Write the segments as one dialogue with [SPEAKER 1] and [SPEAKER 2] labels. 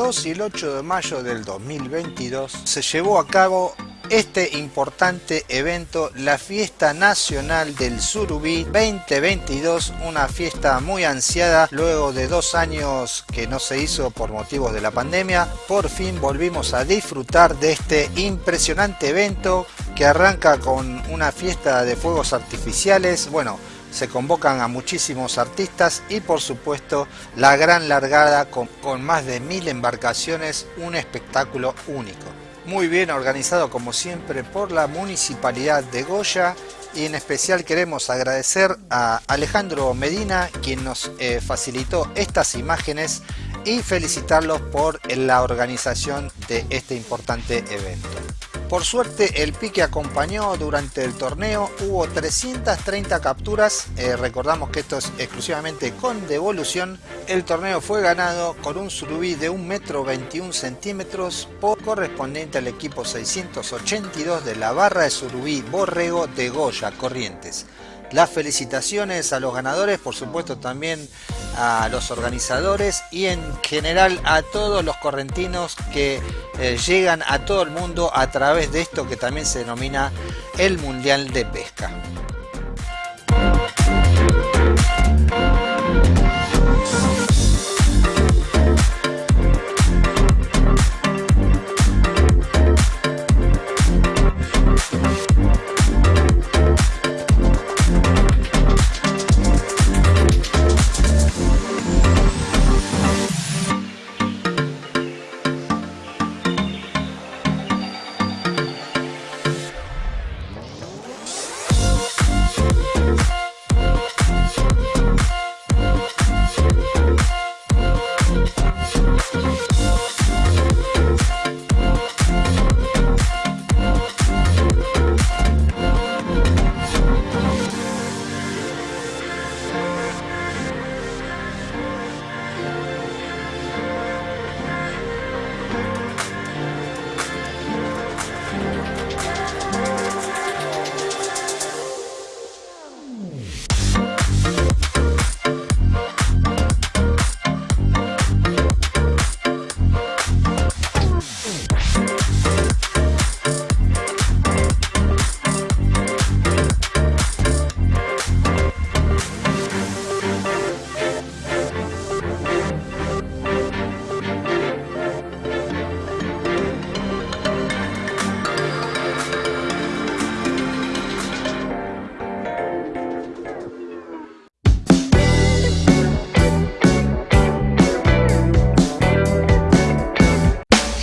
[SPEAKER 1] Entre el 2 y el 8 de mayo del 2022 se llevó a cabo este importante evento, la Fiesta Nacional del Surubí 2022, una fiesta muy ansiada luego de dos años que no se hizo por motivos de la pandemia. Por fin volvimos a disfrutar de este impresionante evento que arranca con una fiesta de fuegos artificiales. Bueno, se convocan a muchísimos artistas y por supuesto la gran largada con, más de mil embarcaciones, un espectáculo único muy bien organizado como siempre por la Municipalidad de Goya y en especial queremos agradecer a Alejandro Medina quien nos eh, facilitó estas imágenes y felicitarlos por la organización de este importante evento. Por suerte el pique acompañó durante el torneo, hubo 330 capturas, eh, recordamos que esto es exclusivamente con devolución. El torneo fue ganado con un surubí de 1 metro 21 centímetros por correspondiente al equipo 682 de la barra de surubí Borrego de Goya Corrientes. Las felicitaciones a los ganadores, por supuesto también a los organizadores y en general a todos los correntinos que eh, llegan a todo el mundo a través de esto que también se denomina el Mundial de Pesca.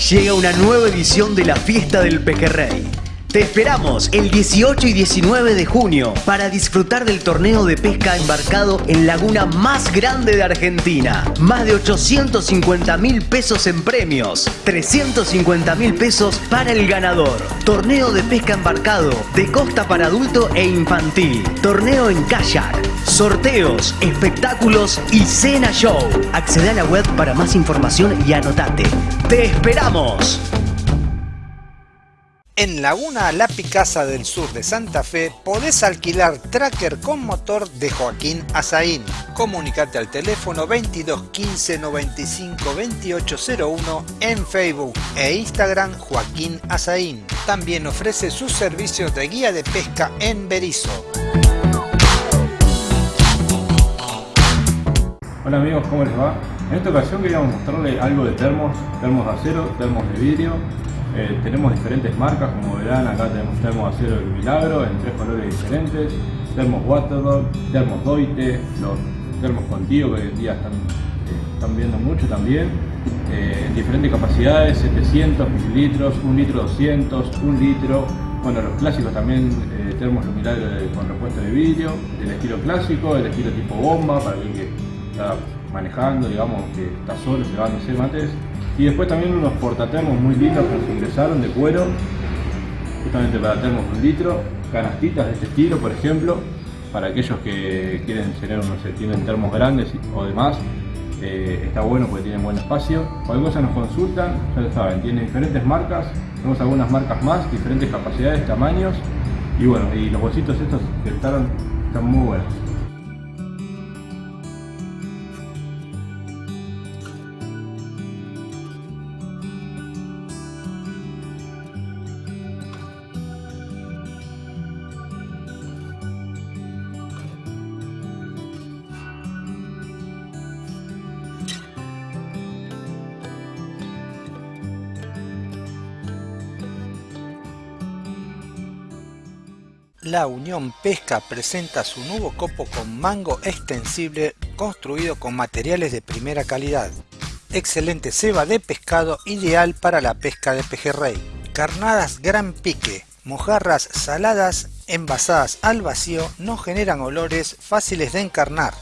[SPEAKER 2] Llega una nueva edición de la Fiesta del Pejerrey. Te esperamos el 18 y 19 de junio para disfrutar del torneo de pesca embarcado en laguna más grande de Argentina. Más de 850 mil pesos en premios, 350 mil pesos para el ganador. Torneo de pesca embarcado de costa para adulto e infantil. Torneo en kayak. Sorteos, espectáculos y cena show. Accede a la web para más información y anotate. ¡Te esperamos!
[SPEAKER 1] En Laguna La Picasa del sur de Santa Fe podés alquilar tracker con motor de Joaquín Azaín. Comunicate al teléfono 22 15 95 2801 en Facebook e Instagram Joaquín Azaín. También ofrece sus servicios de guía de pesca en Berizo.
[SPEAKER 3] Hola amigos, ¿cómo les va? En esta ocasión queríamos mostrarles algo de termos, termos de acero, termos de vidrio. Eh, tenemos diferentes marcas, como verán acá tenemos termos de acero del Milagro en tres colores diferentes, termos Waterdog, termos Doite, los termos contigo que hoy en día están, eh, viendo mucho también. Eh, diferentes capacidades, 700 mililitros, 1 litro 200, 1 litro. Bueno, los clásicos también, termos Milagro con repuesto de vidrio, el estilo clásico, el estilo tipo bomba, para el que manejando, digamos, que está solo llevándose mates. Y después también unos portatermos muy lindos que nos ingresaron de cuero, justamente para termos un litro, canastitas de este estilo, por ejemplo, para aquellos que quieren tener, no sé, tienen termos grandes o demás, eh, está bueno porque tienen buen espacio. Cualquier cosa nos consultan, ya lo saben, tiene diferentes marcas, tenemos algunas marcas más, diferentes capacidades, tamaños, y bueno, y los bolsitos estos que están muy buenos.
[SPEAKER 1] La Unión Pesca presenta su nuevo copo con mango extensible construido con materiales de primera calidad. Excelente ceba de pescado ideal para la pesca de pejerrey. Carnadas gran pique, mojarras saladas envasadas al vacío no generan olores fáciles de encarnar.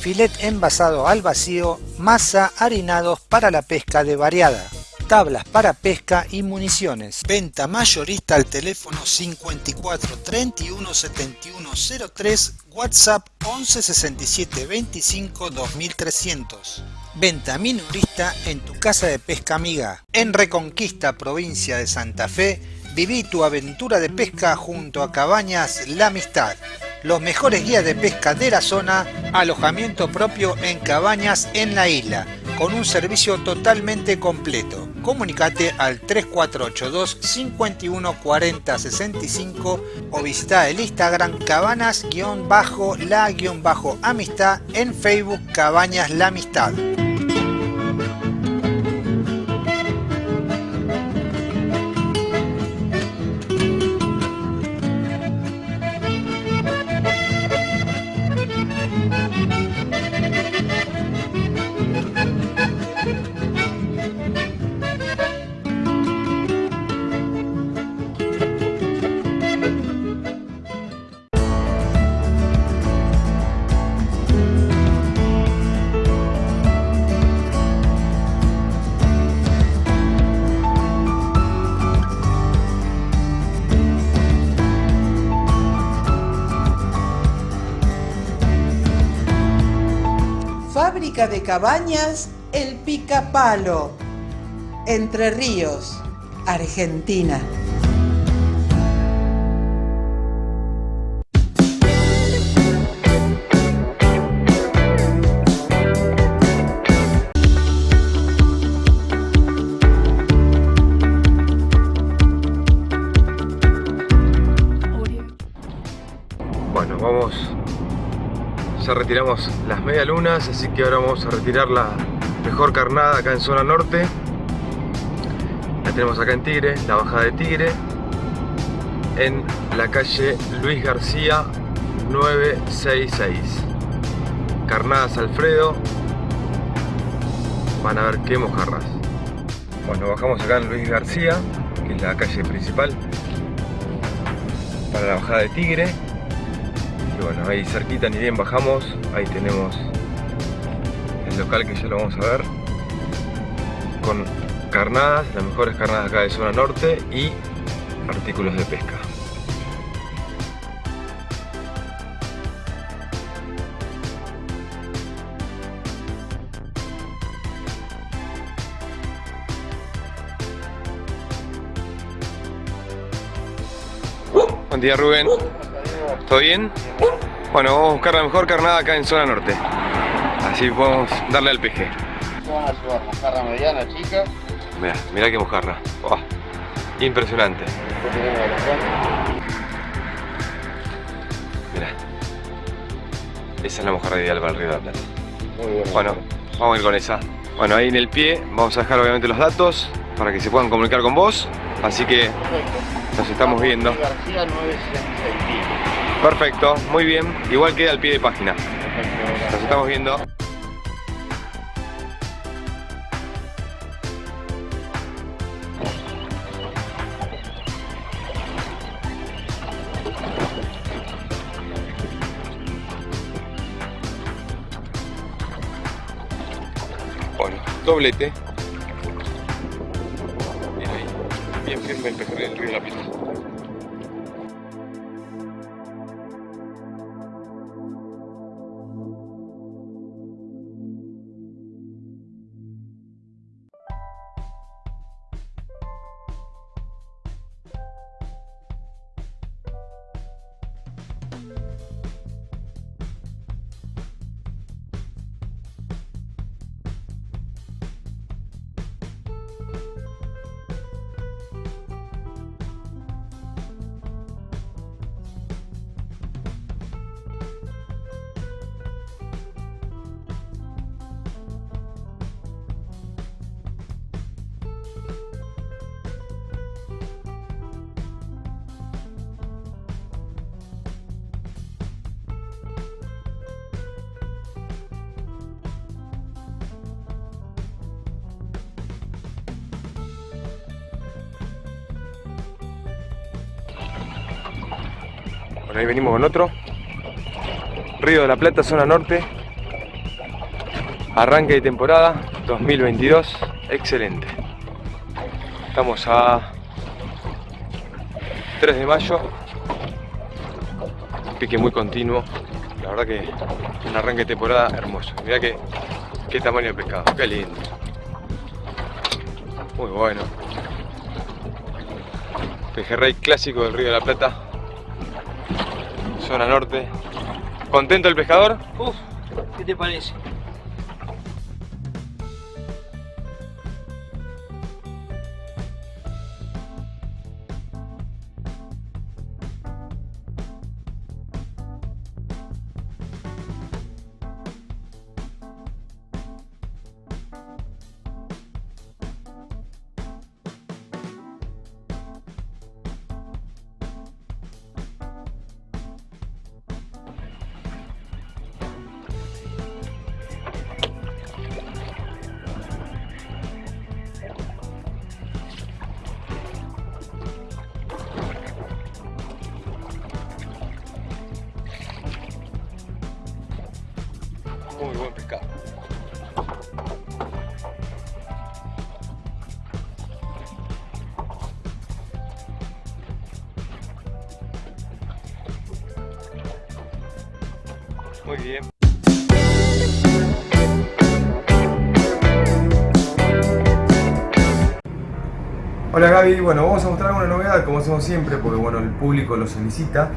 [SPEAKER 1] Filet envasado al vacío, masa harinados para la pesca de variada tablas para pesca y municiones. Venta mayorista al teléfono 54 31 71 03, WhatsApp 11 67 25 2300. Venta minorista en tu casa de pesca amiga. En Reconquista, provincia de Santa Fe, viví tu aventura de pesca junto a Cabañas La Amistad los mejores guías de pesca de la zona, alojamiento propio en cabañas en la isla, con un servicio totalmente completo. Comunicate al 3482 51 40 65 o visita el Instagram cabanas-la-amistad en Facebook Cabañas La Amistad.
[SPEAKER 4] Cabañas El Picapalo, Entre Ríos, Argentina.
[SPEAKER 5] Retiramos las medialunas, así que ahora vamos a retirar la mejor carnada acá en zona norte. La tenemos acá en Tigre, la bajada de Tigre, en la calle Luis García 966. Carnadas Alfredo, van a ver qué mojarras. Bueno, bajamos acá en Luis García, que es la calle principal, para la bajada de Tigre y bueno, ahí cerquita ni bien bajamos, ahí tenemos el local que ya lo vamos a ver con carnadas, las mejores carnadas acá de zona norte y artículos de pesca. Buen día Rubén. ¿Todo bien? Bueno, vamos a buscar la mejor carnada acá en zona norte. Así podemos darle al peje.
[SPEAKER 6] Vamos a mojarra mediana, chica.
[SPEAKER 5] Mira, mira qué mojarra. impresionante. Mira. Esa es la mojarra ideal para el río de Muy bien. Bueno, vamos a ir con esa. Bueno, ahí en el pie vamos a dejar obviamente los datos para que se puedan comunicar con vos. Así que nos estamos viendo.
[SPEAKER 6] García 966.
[SPEAKER 5] Perfecto, muy bien. Igual queda al pie de página. Nos estamos viendo. Bueno, doblete. Bien ahí. Bien firme el de la Pita. Ahí venimos con otro. Río de la Plata, zona norte. Arranque de temporada 2022. Excelente. Estamos a 3 de mayo. pique muy continuo. La verdad que un arranque de temporada hermoso. Mirá que, qué tamaño de pescado. Qué lindo. Muy bueno. Pejerrey clásico del Río de la Plata. Zona norte. ¿Contento el pescador?
[SPEAKER 7] Uf, ¿qué te parece?
[SPEAKER 8] Hola Gaby, bueno, vamos a mostrar una novedad como hacemos siempre porque bueno, el público lo solicita.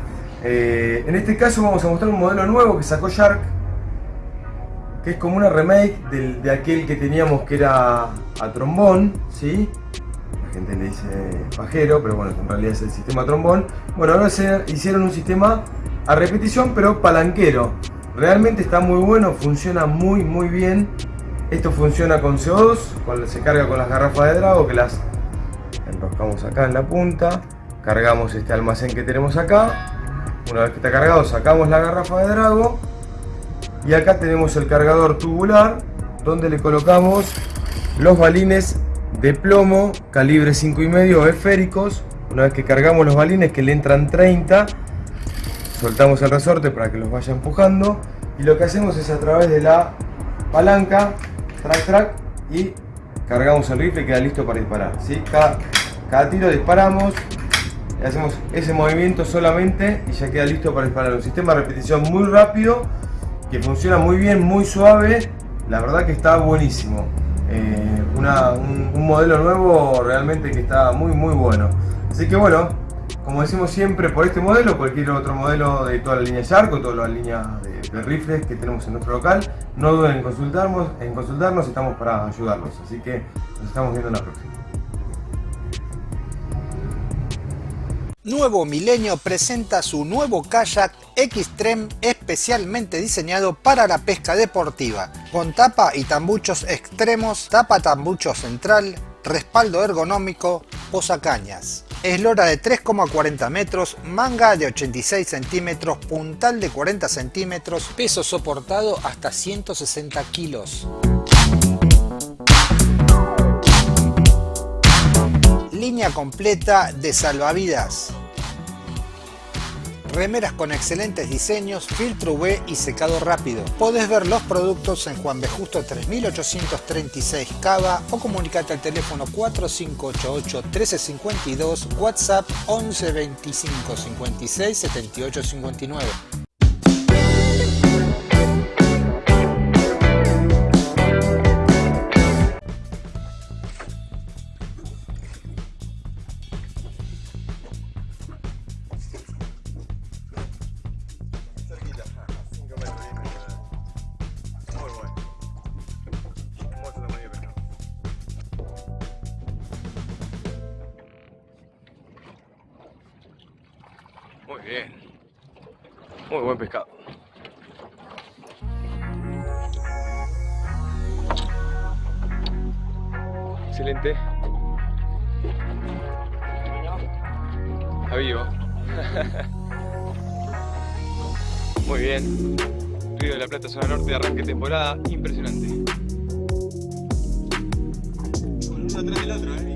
[SPEAKER 8] Eh, en este caso vamos a mostrar un modelo nuevo que sacó Shark, que es como una remake de aquel que teníamos que era a trombón, ¿sí? La gente le dice pajero, pero bueno, en realidad es el sistema trombón. Bueno, ahora se hicieron un sistema a repetición, pero palanquero. Realmente está muy bueno, funciona muy muy bien. Esto funciona con CO2, con- se carga con las garrafas de Drago que las acá en la punta, cargamos este almacén que tenemos acá. Una vez que está cargado, sacamos la garrafa de Drago y acá tenemos el cargador tubular donde le colocamos los balines de plomo calibre 5,5 esféricos. Una vez que cargamos los balines que le entran 30, soltamos el resorte para que los vaya empujando y lo que hacemos es a través de la palanca, track track y cargamos el rifle y queda listo para disparar. ¿sí? Cada, cada tiro disparamos, hacemos ese movimiento solamente y ya queda listo para disparar. Un sistema de repetición muy rápido que funciona muy bien, muy suave. La verdad que está buenísimo. Eh, un modelo nuevo realmente que está muy muy bueno. Así que bueno, como decimos siempre, por este modelo, cualquier otro modelo de toda la línea Shark o toda la línea de, de rifles que tenemos en nuestro local, no duden en consultarnos, en consultarnos, estamos para ayudarlos. Así que nos estamos viendo en la próxima.
[SPEAKER 1] Nuevo Milenio presenta su nuevo kayak Xtreme especialmente diseñado para la pesca deportiva, con tapa y tambuchos extremos, tapa tambucho central, respaldo ergonómico, posacañas. Eslora de 3,40 metros, manga de 86 centímetros, puntal de 40 centímetros, peso soportado hasta 160 kilos. Línea completa de salvavidas. Remeras con excelentes diseños, filtro UV y secado rápido. Podés ver los productos en Juan B. Justo 3836 Cava o comunicate al teléfono 4588 1352, WhatsApp 11 25 56 78 59.
[SPEAKER 5] Bien. Muy buen pescado. Excelente. Está vivo. Muy bien. Río de la Plata, zona norte, arranque temporada. Impresionante. Uno atrás del otro, ¿eh?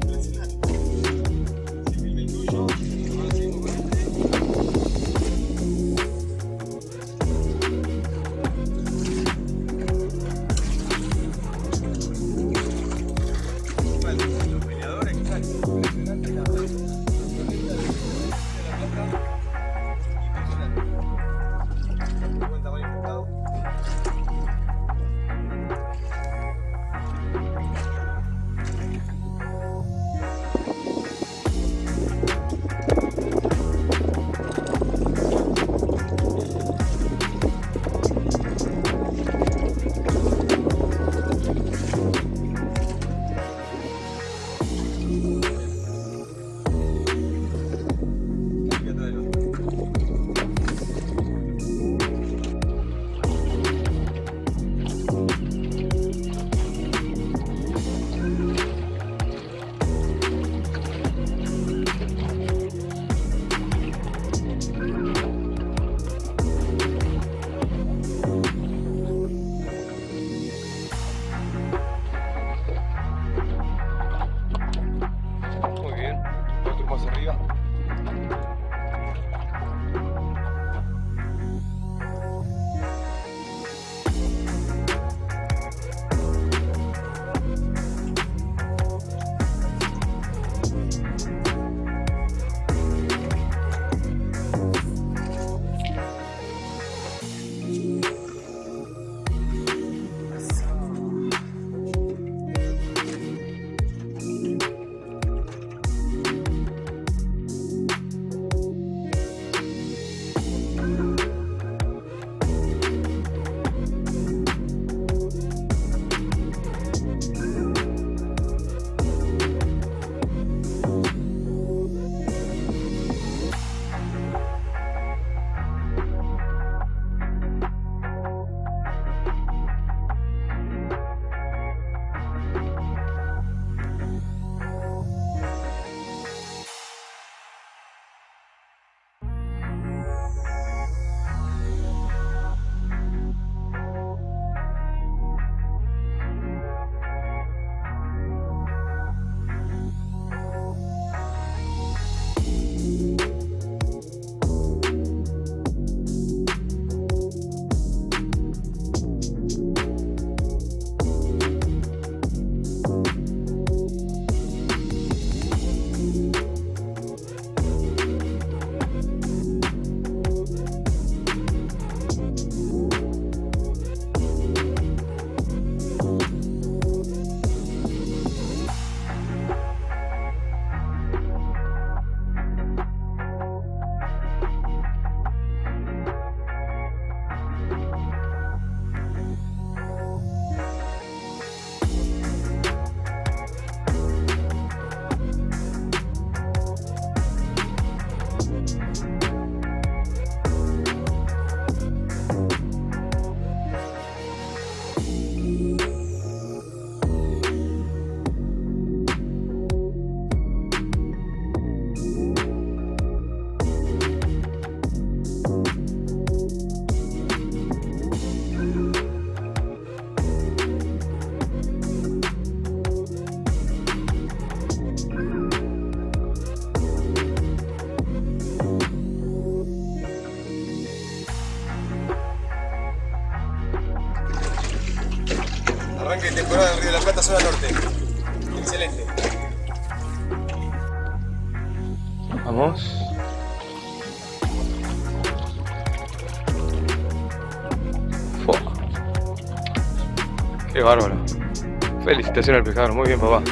[SPEAKER 5] Felicitaciones al pescador, muy bien papá.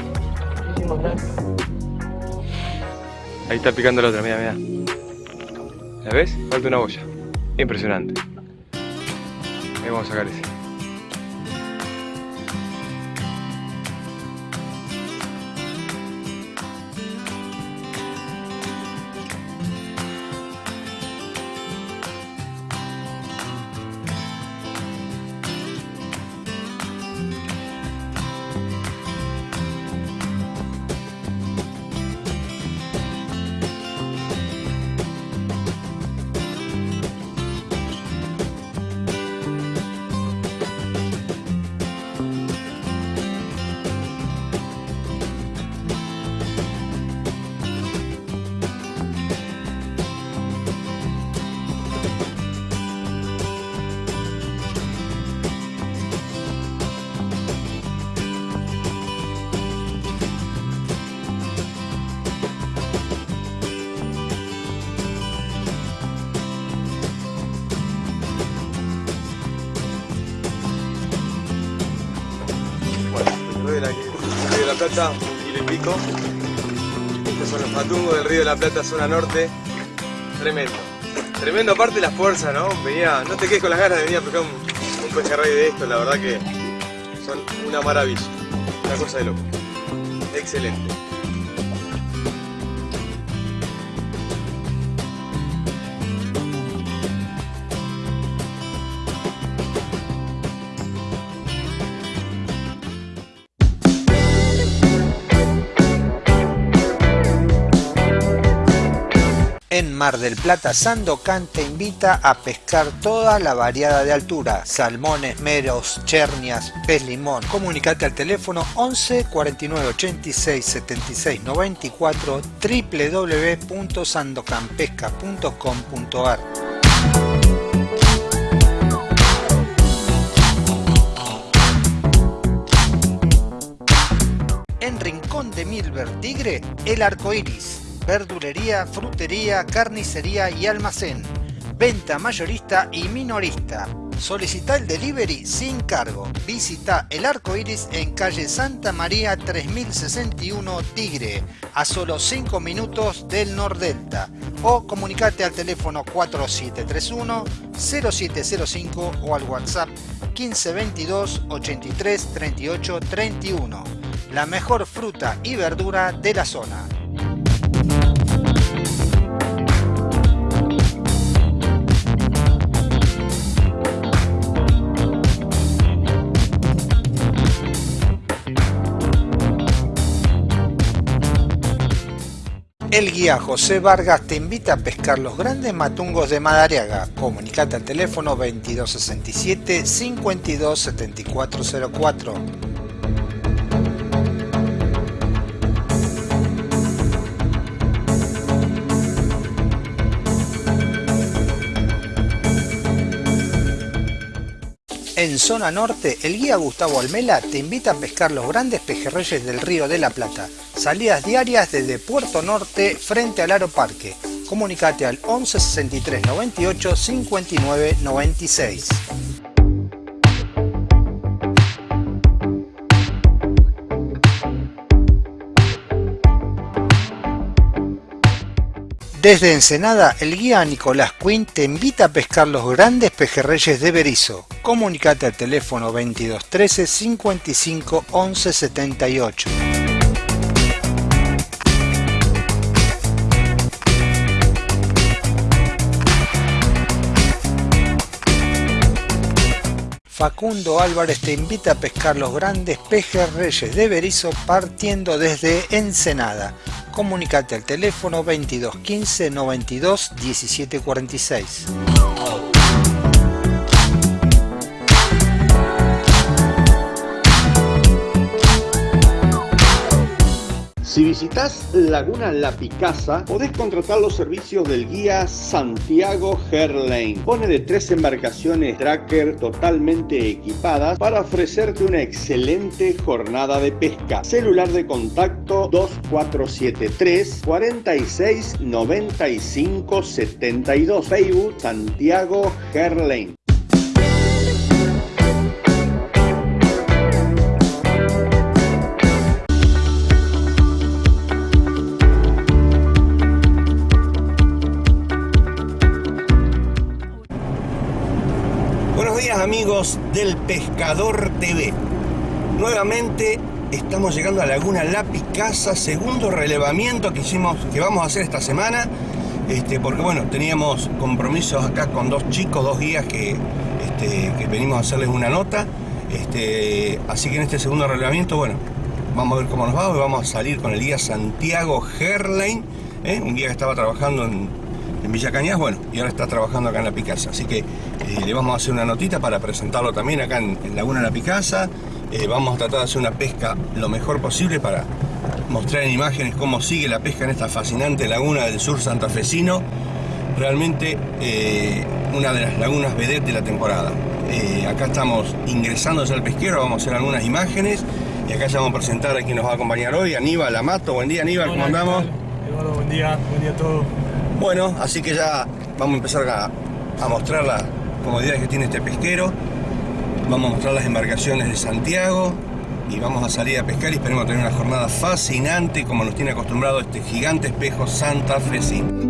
[SPEAKER 7] Muchísimas gracias.
[SPEAKER 5] Ahí está picando la otra, mira, mira. ¿La ves? Falta una boya. Impresionante. Ahí vamos a sacar ese.
[SPEAKER 8] Plata, un kilo y pico. Estos son los patungos del río de la Plata, zona norte. Tremendo. Tremendo aparte la fuerza, ¿no? Venía, no te quedes con las ganas de venir a pescar un, un pejerrey de esto, la verdad que son una maravilla. Una cosa de loco. Excelente.
[SPEAKER 1] Mar del Plata, Sandocan te invita a pescar toda la variada de altura, salmones, meros, chernias, pez limón. Comunicate al teléfono 11 49 86 76 94 www.sandocanpesca.com.ar En Rincón de Milver Tigre, el arco iris. Verdulería, frutería, carnicería y almacén. Venta mayorista y minorista. Solicita el delivery sin cargo. Visita el arco iris en calle Santa María 3061 Tigre, a solo 5 minutos del Nordelta. O comunicate al teléfono 4731 0705 o al WhatsApp 1522 83 38 31. La mejor fruta y verdura de la zona. El guía José Vargas te invita a pescar los grandes matungos de Madariaga. Comunicate al teléfono 2267 527404. En zona norte, el guía Gustavo Almela te invita a pescar los grandes pejerreyes del río de la Plata. Salidas diarias desde Puerto Norte frente al Aeroparque. Comunicate al 11 63 98 59 96. Desde Ensenada, el guía Nicolás Quinn te invita a pescar los grandes pejerreyes de Berizo. Comunicate al teléfono 2213 55 11 78. Facundo Álvarez te invita a pescar los grandes pejerreyes de Berizo partiendo desde Ensenada. Comunicate al teléfono 2215 92 17
[SPEAKER 9] Si visitas Laguna La Picasa, podés contratar los servicios del guía Santiago Herlane. Pone de tres embarcaciones tracker totalmente equipadas para ofrecerte una excelente jornada de pesca. Celular de contacto 2473 46 95 72. Facebook Santiago Herlane.
[SPEAKER 10] Amigos del Pescador TV. Nuevamente estamos llegando a Laguna La Picasa, segundo relevamiento que hicimos, que vamos a hacer esta semana. Este, porque bueno, teníamos compromisos acá con dos chicos, dos guías que, este, que venimos a hacerles una nota. Este, así que en este segundo relevamiento, bueno, vamos a ver cómo nos va. Hoy vamos a salir con el guía Santiago Herlein, ¿eh? un guía que estaba trabajando en, en Villa Cañas, bueno, y ahora está trabajando acá en La Picasa. Así que eh, le vamos a hacer una notita para presentarlo también acá en, en Laguna La Picasa. Eh, vamos a tratar de hacer una pesca lo mejor posible para mostrar en imágenes cómo sigue la pesca en esta fascinante laguna del sur santafesino. Realmente eh, una de las lagunas vedette de la temporada. Acá estamos ingresando al pesquero, vamos a hacer algunas imágenes y acá ya vamos a presentar a quien nos va a acompañar hoy, Aníbal Amato. Buen día Aníbal, ¿cómo andamos?
[SPEAKER 11] Eduardo, buen día, buen día a todos.
[SPEAKER 10] Bueno, así que ya vamos a empezar a, a mostrar las comodidades que tiene este pesquero. Vamos a mostrar las embarcaciones de Santiago y vamos a salir a pescar y esperemos tener una jornada fascinante como nos tiene acostumbrado este gigante espejo. Buenos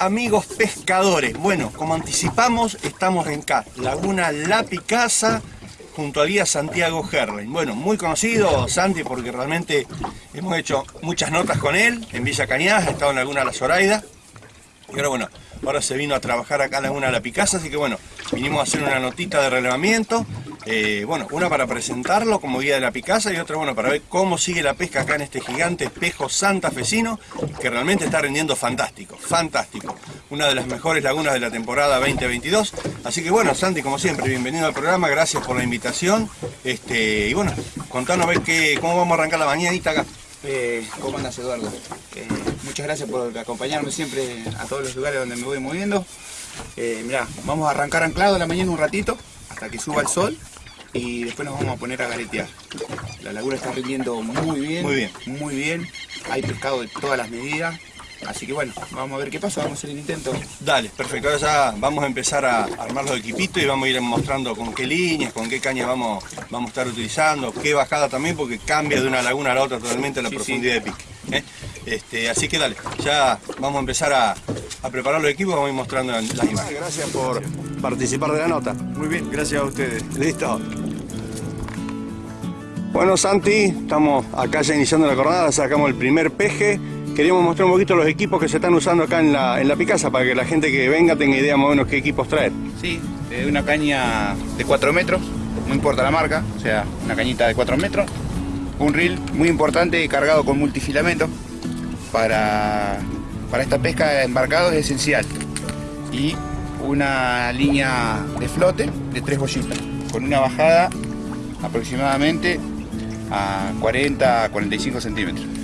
[SPEAKER 10] amigos pescadores. Bueno, como anticipamos, estamos en acá, Laguna La Picasa, junto al guía Santiago Herling. Bueno, muy conocido Santi porque realmente hemos hecho muchas notas con él en Villa Cañas, ha estado en Laguna La Zoraida. Y ahora bueno, ahora se vino a trabajar acá en Laguna La Picasa, así que bueno, vinimos a hacer una notita de relevamiento. Eh, bueno, una para presentarlo como guía de la Picasa y otra bueno para ver cómo sigue la pesca acá en este gigante espejo santafesino que realmente está rindiendo fantástico, fantástico. Una de las mejores lagunas de la temporada 2022. Así que bueno, Santi, como siempre, bienvenido al programa, gracias por la invitación. Este, y bueno, contanos a ver qué, cómo vamos a arrancar la mañanita acá.
[SPEAKER 12] Eh, ¿Cómo andas Eduardo? Eh, muchas gracias por acompañarme siempre a todos los lugares donde me voy moviendo. Eh, mirá, vamos a arrancar anclado la mañana un ratito hasta que suba el sol y después nos vamos a poner a garetear. La laguna está rindiendo muy bien,
[SPEAKER 10] Muy bien.
[SPEAKER 12] muy bien. Hay pescado de todas las medidas. Así que bueno, vamos a ver qué pasa, vamos a hacer el intento.
[SPEAKER 10] Dale, perfecto. Ahora ya vamos a empezar a armar los equipitos y vamos a ir mostrando con qué líneas, con qué cañas vamos, vamos a estar utilizando, qué bajada también, porque cambia de una laguna a la otra totalmente la
[SPEAKER 12] Sí,
[SPEAKER 10] profundidad de pique. ¿eh? Este, así que dale, ya vamos a empezar a, a preparar los equipos y vamos a ir mostrando las imágenes. Gracias por participar de la nota.
[SPEAKER 13] Muy bien, gracias a ustedes.
[SPEAKER 10] Listo. Bueno, Santi, estamos acá ya iniciando la jornada, sacamos el primer peje. Queríamos mostrar un poquito los equipos que se están usando acá en la, en la Picasa para que la gente que venga tenga idea más o menos qué equipos traer.
[SPEAKER 12] Sí, eh, una caña de 4 metros, no importa la marca, o sea, una cañita de 4 metros. Un reel muy importante cargado con multifilamento para, para esta pesca de embarcado es esencial. Y una línea de flote de 3 bollitas, con una bajada aproximadamente a 40 a 45 centímetros.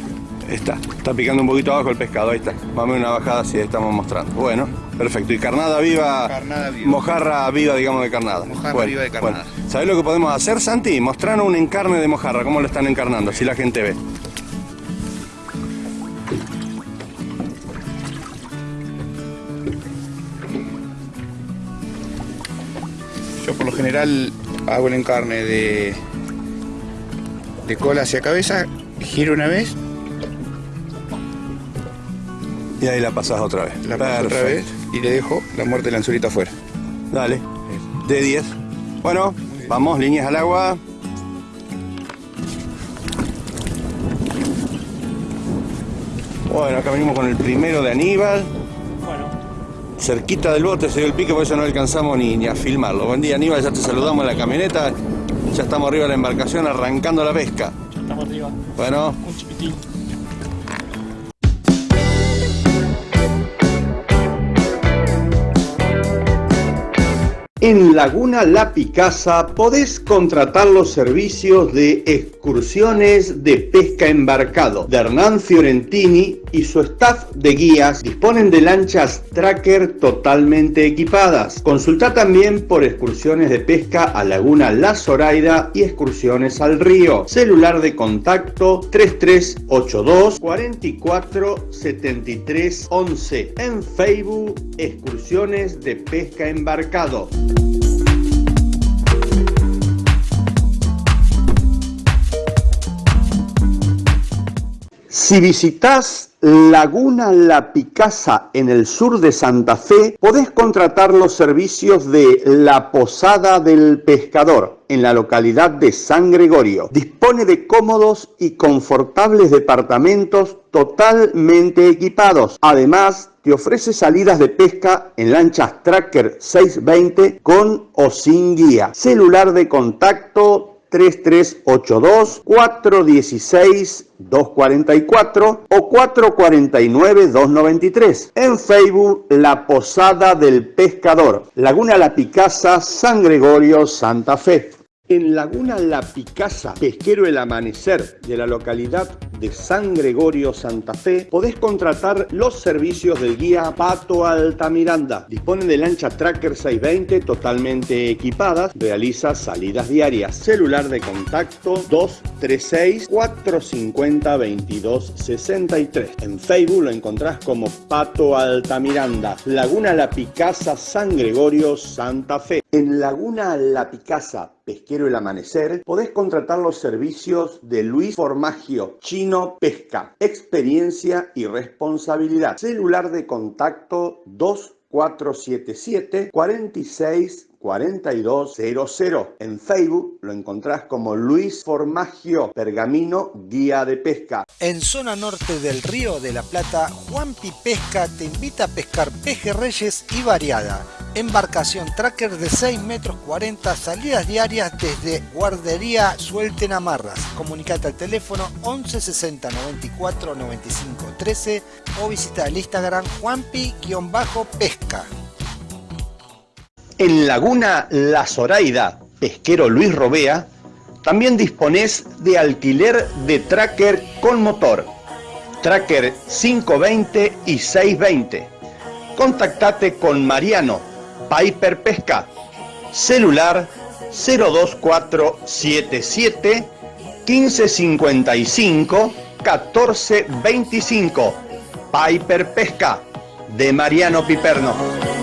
[SPEAKER 10] Está, está picando un poquito abajo el pescado, ahí está. Vamos a una bajada así estamos mostrando. Bueno, perfecto. Y carnada viva,
[SPEAKER 12] Carnada viva.
[SPEAKER 10] mojarra viva, digamos, de carnada.
[SPEAKER 12] Mojarra viva de carnada.
[SPEAKER 10] Bueno, ¿Sabés lo que podemos hacer, Santi? Mostrarnos un encarne de mojarra, cómo lo están encarnando, así la gente ve.
[SPEAKER 12] Yo por lo general hago el encarne de, de cola hacia cabeza, giro una vez,
[SPEAKER 10] Y ahí la pasás otra vez.
[SPEAKER 12] la paso otra vez y le dejo la muerte del anzuelito afuera.
[SPEAKER 10] Dale, de 10. Bueno, vamos, líneas al agua. Bueno, acá venimos con el primero de Aníbal. Cerquita del bote se dio el pique, por eso no alcanzamos ni, ni a filmarlo. Buen día Aníbal, ya te saludamos en la camioneta. Ya estamos arriba de la embarcación arrancando la pesca.
[SPEAKER 11] Estamos arriba.
[SPEAKER 10] Bueno,
[SPEAKER 11] Un chiquitín.
[SPEAKER 9] En Laguna La Picasa podés contratar los servicios de excursiones de pesca embarcado de Hernán Fiorentini y su staff de guías disponen de lanchas tracker totalmente equipadas. Consulta también por excursiones de pesca a Laguna La Zoraida y excursiones al río. Celular de contacto 3382 44 73 11. En Facebook, excursiones de pesca embarcado. Si visitas Laguna La Picasa en el sur de Santa Fe, podés contratar los servicios de La Posada del Pescador en la localidad de San Gregorio. Dispone de cómodos y confortables departamentos totalmente equipados. Además, te ofrece salidas de pesca en lanchas Tracker 620 con o sin guía. Celular de contacto 3382 416 244 o 449 293. En Facebook La Posada del Pescador, Laguna La Picasa, San Gregorio, Santa Fe. En Laguna La Picasa, pesquero El Amanecer de la localidad de San Gregorio, Santa Fe, podés contratar los servicios del guía Pato Altamiranda. Disponen de lancha Tracker 620 totalmente equipadas, realiza salidas diarias. Celular de contacto 236 450 2263. En Facebook lo encontrás como Pato Altamiranda. Laguna La Picasa, San Gregorio, Santa Fe. En Laguna La Picasa, Pesquero El Amanecer, podés contratar los servicios de Luis Formagio, Chino Pesca, experiencia y responsabilidad. Celular de contacto 2477 46 4200. En Facebook lo encontrás como Luis Formagio Pergamino Guía de Pesca.
[SPEAKER 1] En zona norte del Río de la Plata, Juanpi Pesca te invita a pescar pejerreyes y variada. Embarcación tracker de 6 metros 40, salidas diarias desde Guardería Suelten Amarras. Comunicate al teléfono 11 60 94 95 13 o visita el Instagram Juanpi-pesca.
[SPEAKER 9] En Laguna La Zoraida, pesquero Luis Robea, también disponés de alquiler de tracker con motor, tracker 520 y 620. Contactate con Mariano Piper Pesca, celular 02477 1555 1425. Piper Pesca de Mariano Piperno.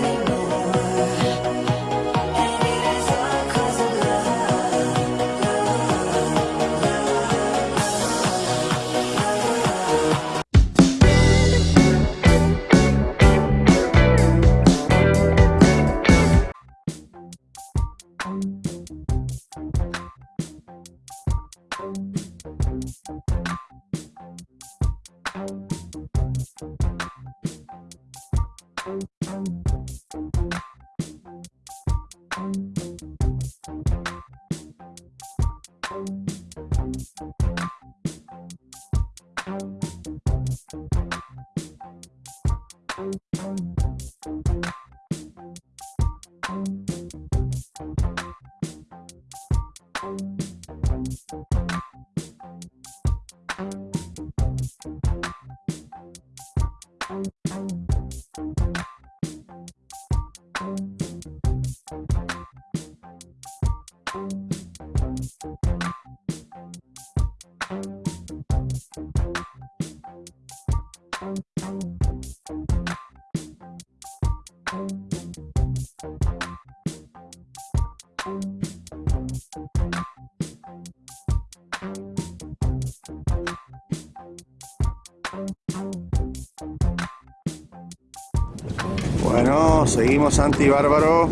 [SPEAKER 10] Bueno, seguimos Santi Bárbaro.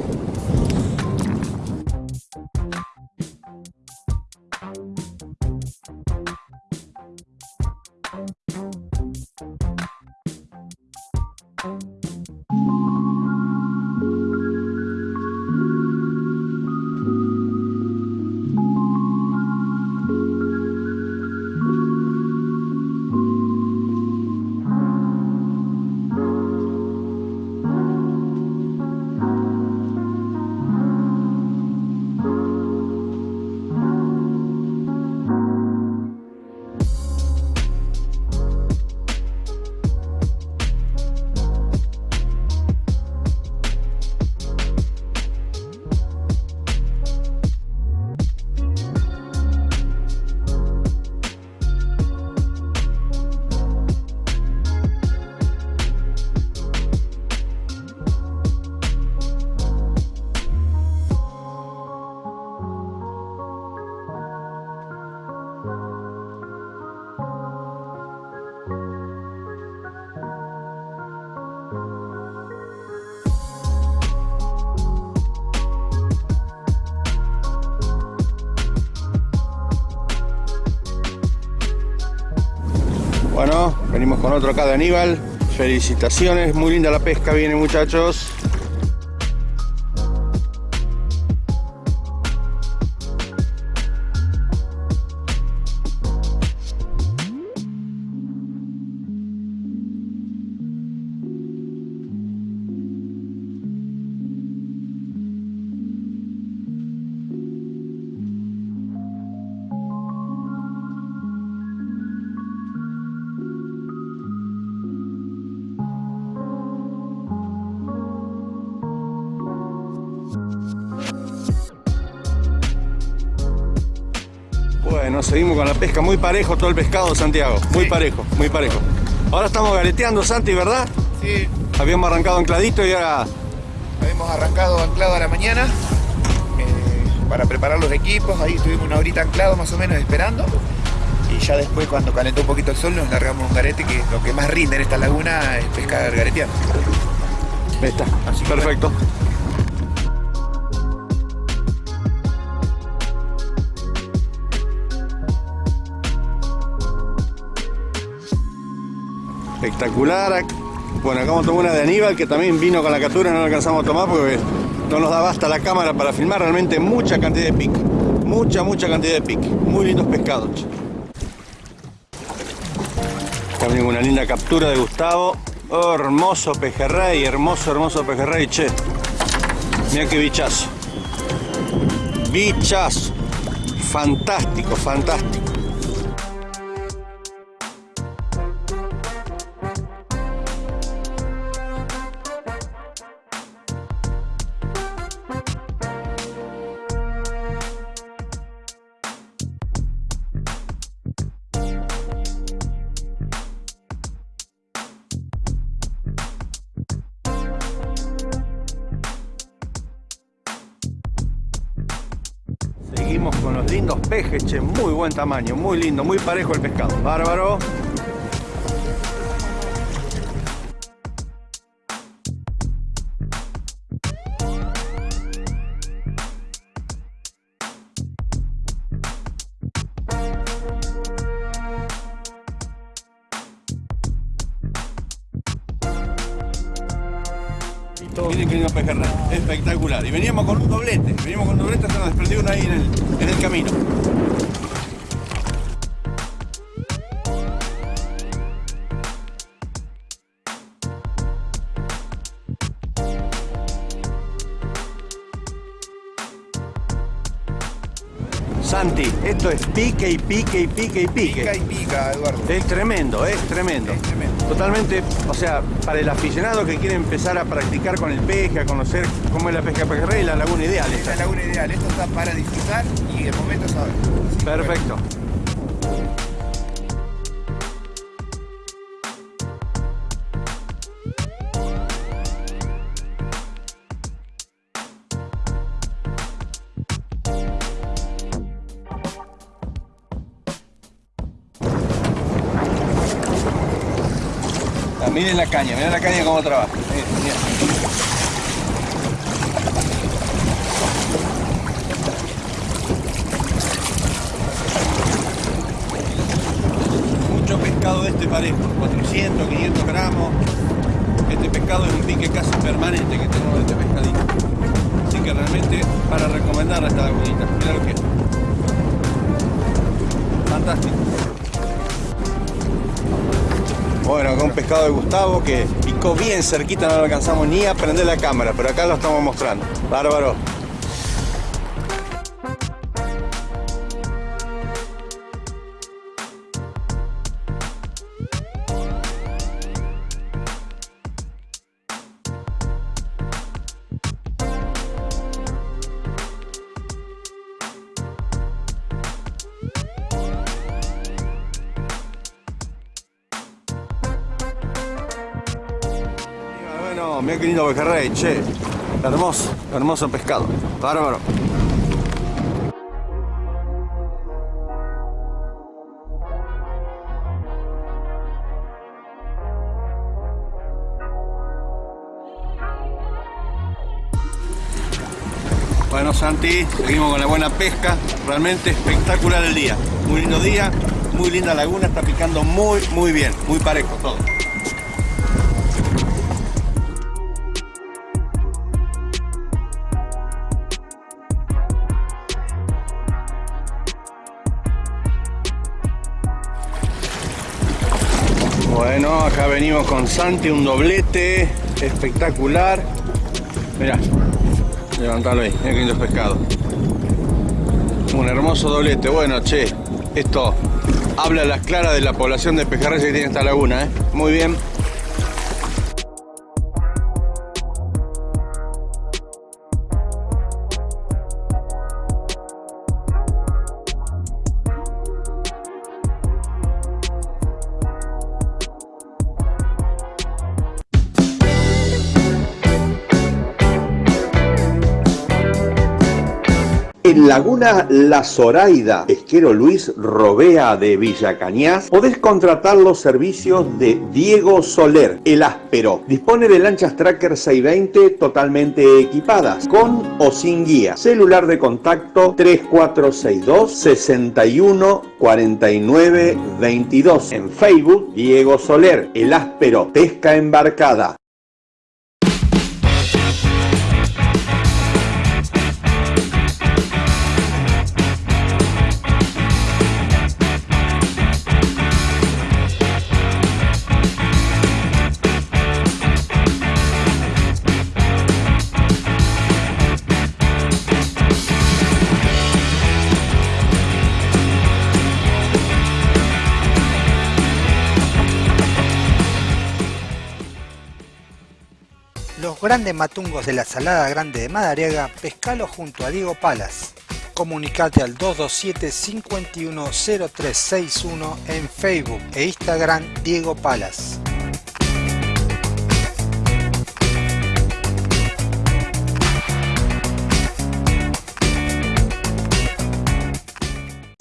[SPEAKER 10] Con otro acá de Aníbal. Felicitaciones, muy linda la pesca viene muchachos. Pesca, muy parejo todo el pescado, Santiago, muy parejo, muy parejo. Ahora estamos gareteando, Santi, ¿verdad?
[SPEAKER 12] Sí.
[SPEAKER 10] Habíamos arrancado ancladito y ahora...
[SPEAKER 12] Habíamos arrancado anclado a la mañana eh, para preparar los equipos, ahí estuvimos una horita anclado más o menos esperando. Y ya después cuando calentó un poquito el sol nos largamos un garete que lo que más rinde en esta laguna es pescar gareteando.
[SPEAKER 10] Ahí está, Perfecto. Espectacular. Bueno, acá vamos a tomar una de Aníbal que también vino con la captura, no la alcanzamos a tomar porque no nos da basta la cámara para filmar realmente mucha cantidad de pique. Mucha, mucha cantidad de pique. Muy lindos pescados. También una linda captura de Gustavo. Hermoso pejerrey, hermoso, hermoso pejerrey, che. Mira qué bichazo. Bichazo. Fantástico, fantástico. Tamaño, muy lindo, muy parejo el pescado. Bárbaro. Miren qué lindo pejerrey, espectacular. Y veníamos con un doblete, veníamos con un doblete, se nos desprendió uno ahí en el, en el camino. Es pique y pique y pique y pique.
[SPEAKER 12] Pica y pica, Eduardo.
[SPEAKER 10] Es tremendo, es tremendo. Totalmente, o sea, para el aficionado que quiere empezar a practicar con el peje, a conocer cómo es la pesca pejerrey, la laguna ideal.
[SPEAKER 12] Esta es la laguna ideal. Esto está para disfrutar y el momento es ahora.
[SPEAKER 10] Perfecto. Miren la caña, miren la caña cómo trabaja. Mucho pescado de este parejo, 400, 500 gramos. Este pescado es un pique casi permanente que tenemos de este pescadito. Así que realmente para recomendarla esta lagunita. Mira lo que es. Fantástico. Bueno, acá un pescado de Gustavo que picó bien cerquita, no lo alcanzamos ni a prender la cámara, pero acá lo estamos mostrando. Bárbaro. Pejerrey, che. Hermoso, hermoso pescado. Bárbaro. Bueno Santi, seguimos con la buena pesca, realmente espectacular el día, muy lindo día, muy linda laguna, está picando muy muy bien, muy parejo todo. Con Santi, un doblete espectacular. Mirá, levantalo ahí, mira qué lindo pescado. Un hermoso doblete. Bueno, che, esto habla a las claras de la población de pejerreyes que tiene esta laguna, ¿eh? Muy bien.
[SPEAKER 9] Laguna La Zoraida, pesquero Luis Robea de Villa Cañas, podés contratar los servicios de Diego Soler, el áspero. Dispone de lanchas Tracker 620 totalmente equipadas, con o sin guía. Celular de contacto 3462 61 49 22. En Facebook, Diego Soler, el áspero, pesca embarcada.
[SPEAKER 1] Grandes matungos de la Salada Grande de Madariaga, pescalo junto a Diego Palas. Comunicate al 227-510361 en Facebook e Instagram Diego Palas.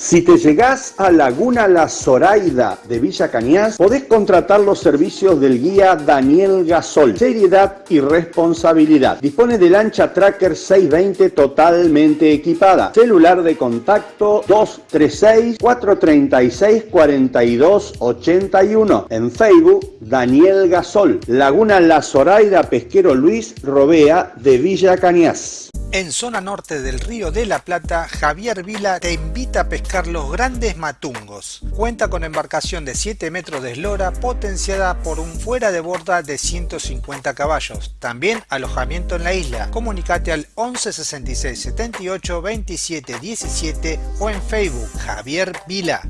[SPEAKER 9] Si te llegás a Laguna La Zoraida de Villa Cañas, podés contratar los servicios del guía Daniel Gasol. Seriedad y responsabilidad. Dispone de lancha Tracker 620 totalmente equipada. Celular de contacto 236-436-4281. En Facebook, Daniel Gasol. Laguna La Zoraida Pesquero Luis Robea de Villa Cañas.
[SPEAKER 1] En zona norte del Río de la Plata, Javier Vila te invita a pescar los grandes matungos. Cuenta con embarcación de 7 metros de eslora potenciada por un fuera de borda de 150 caballos. También alojamiento en la isla. Comunicate al 11 66 78 27 17 o en Facebook Javier Vila.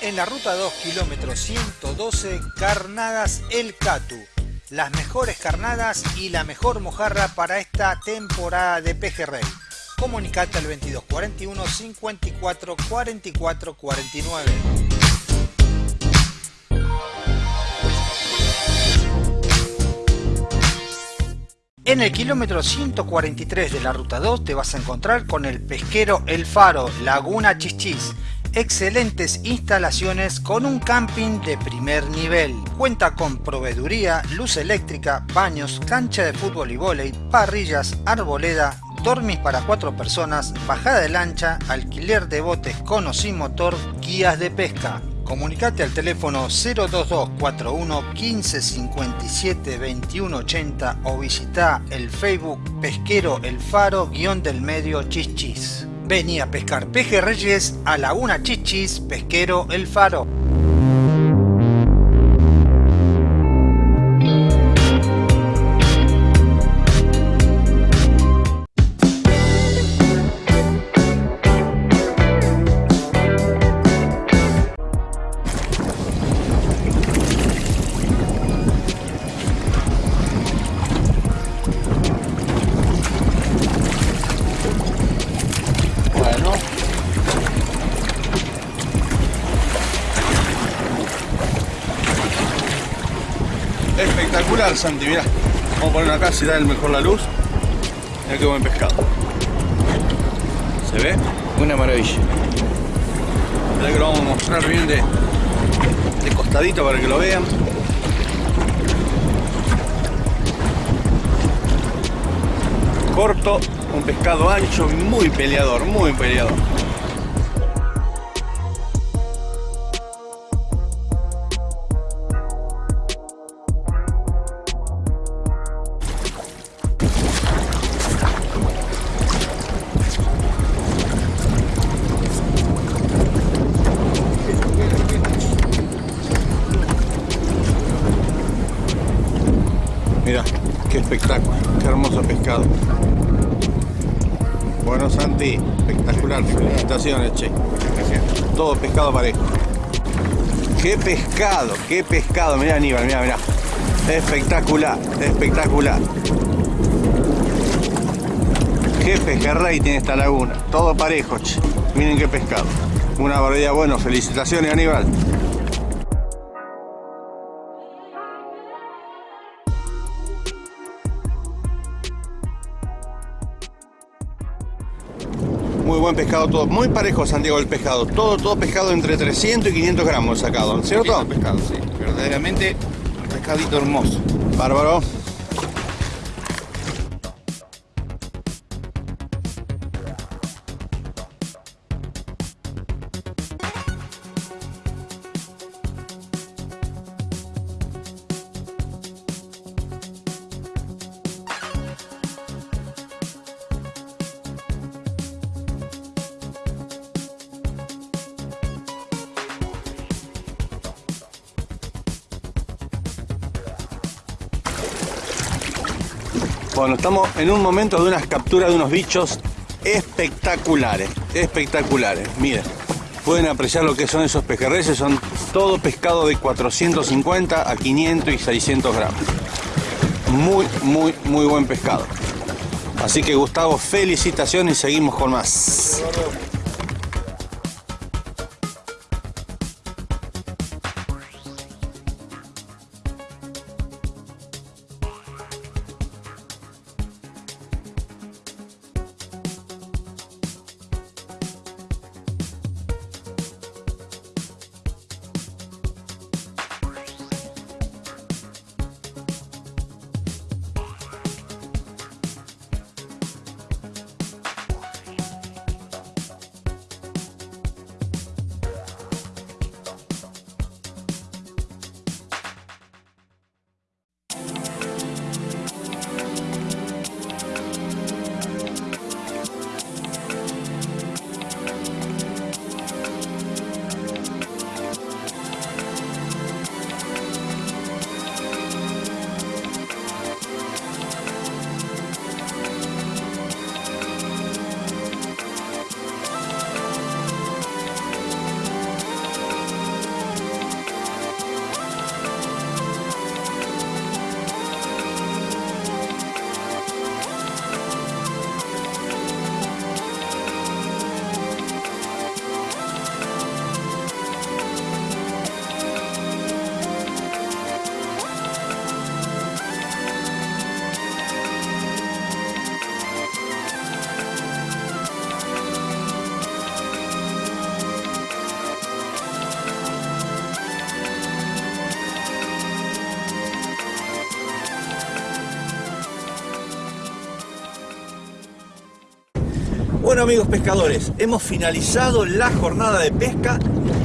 [SPEAKER 1] En la ruta 2 kilómetros 112 Carnadas El Catu las mejores carnadas y la mejor mojarra para esta temporada de pejerrey. Comunicate al 2241 54 44 49. En el kilómetro 143 de la ruta 2 te vas a encontrar con el pesquero El Faro, Laguna Chichis excelentes instalaciones con un camping de primer nivel. Cuenta con proveeduría, luz eléctrica, baños, cancha de fútbol y vóley, parrillas, arboleda, dormis para cuatro personas, bajada de lancha, alquiler de botes con o sin motor, guías de pesca. Comunicate al teléfono 02241 1557 2180 o visita el Facebook Pesquero El Faro del medio Chichis. Vení a pescar pejerreyes a Laguna Chichis, Pesquero El Faro.
[SPEAKER 10] Si da el mejor la luz. Mirá qué buen pescado. ¿Se ve? Una maravilla. Mirá que lo vamos a mostrar bien de, de costadito para que lo vean. Corto, un pescado ancho, muy peleador, muy peleador. Bueno, Santi, espectacular, felicitaciones, che. Todo pescado parejo. Qué pescado, qué pescado. Mirá, Aníbal, mirá, mirá. Espectacular, espectacular. Qué pejerrey tiene esta laguna. Todo parejo, che. Miren qué pescado. Una barbaridad. Bueno, felicitaciones, Aníbal. Buen pescado todo. Muy parejo, Santiago, el pescado. Todo, todo pescado entre 300 y 500 gramos sacado, ¿cierto?
[SPEAKER 12] pescado, sí. Verdaderamente un pescadito hermoso.
[SPEAKER 10] Bárbaro. Estamos en un momento de unas capturas de unos bichos espectaculares, espectaculares. Miren, pueden apreciar lo que son esos pejerreyes, son todo pescado de 450 a 500 y 600 gramos. Muy, muy, muy buen pescado. Así que Gustavo, felicitaciones y seguimos con más. Bueno amigos pescadores, hemos finalizado la jornada de pesca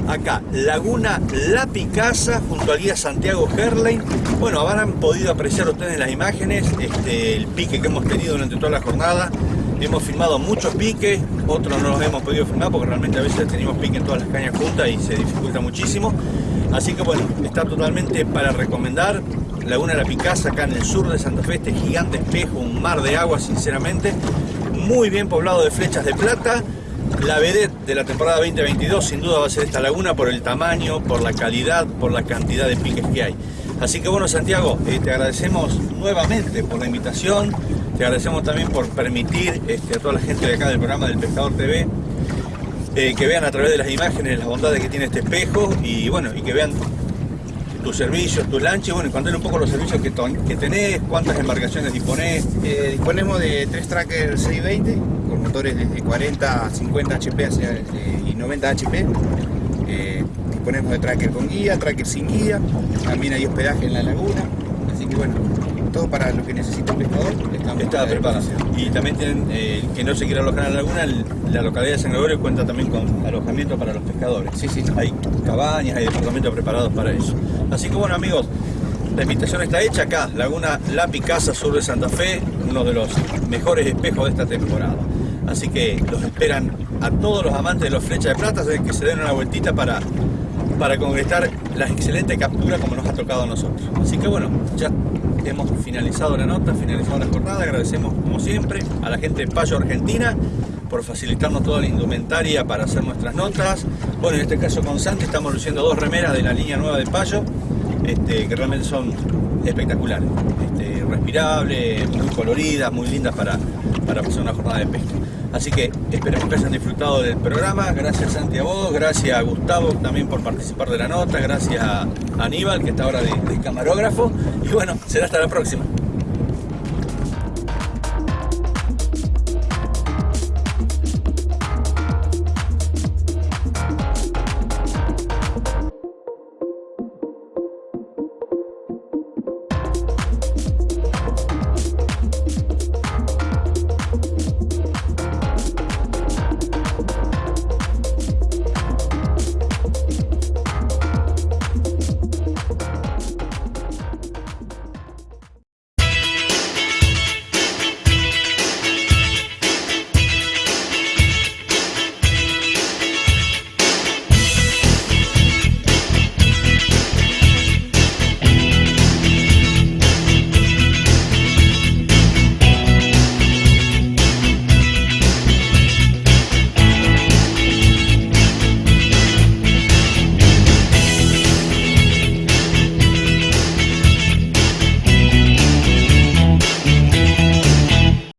[SPEAKER 10] acá, Laguna La Picasa, junto al guía Santiago Herlein. Bueno, habrán podido apreciar ustedes las imágenes este, el pique que hemos tenido durante toda la jornada. Hemos filmado muchos piques, otros no los hemos podido filmar porque realmente a veces tenemos pique en todas las cañas juntas y se dificulta muchísimo. Así que bueno, está totalmente para recomendar. Laguna La Picasa, acá en el sur de Santa Fe, este gigante espejo, un mar de agua sinceramente muy bien poblado de flechas de plata. La vedette de la temporada 2022 sin duda va a ser esta laguna por el tamaño, por la calidad, por la cantidad de piques que hay. Así que bueno Santiago, eh, te agradecemos nuevamente por la invitación, te agradecemos también por permitir este, a toda la gente de acá del programa del Pescador TV eh, que vean a través de las imágenes las bondades que tiene este espejo y bueno, y que vean tus servicios, tus lanches, bueno, y contar un poco los servicios que, que tenés, cuántas embarcaciones disponés.
[SPEAKER 12] Eh, disponemos de tres trackers 620 con motores desde 40 a 50 HP y 90 HP. Eh, disponemos de tracker con guía, tracker sin guía, también hay hospedaje en la laguna, así que bueno, todo para lo que necesita un pescador.
[SPEAKER 10] Está preparado. Y también tienen, eh, que no se quiera alojar en la laguna, la localidad de San Gregorio cuenta también con alojamiento para los pescadores.
[SPEAKER 12] Sí, sí.
[SPEAKER 10] Hay cabañas, hay departamentos preparados para eso. Así que bueno amigos, la invitación está hecha acá, Laguna La Picasa, sur de Santa Fe, uno de los mejores espejos de esta temporada. Así que los esperan a todos los amantes de los flechas de plata, que se den una vueltita para, para concretar las excelentes capturas como nos ha tocado a nosotros. Así que bueno, ya hemos finalizado la nota, finalizado la jornada. Agradecemos como siempre a la gente de Payo Argentina por facilitarnos toda la indumentaria para hacer nuestras notas. Bueno, en este caso con Santi estamos luciendo dos remeras de la línea nueva de Payo, este, que realmente son espectaculares, este, respirables, muy coloridas, muy lindas para, para pasar una jornada de pesca. Así que esperemos que hayan disfrutado del programa. Gracias Santi a vos, gracias a Gustavo también por participar de la nota, gracias a Aníbal que está ahora de camarógrafo. Y bueno, será hasta la próxima.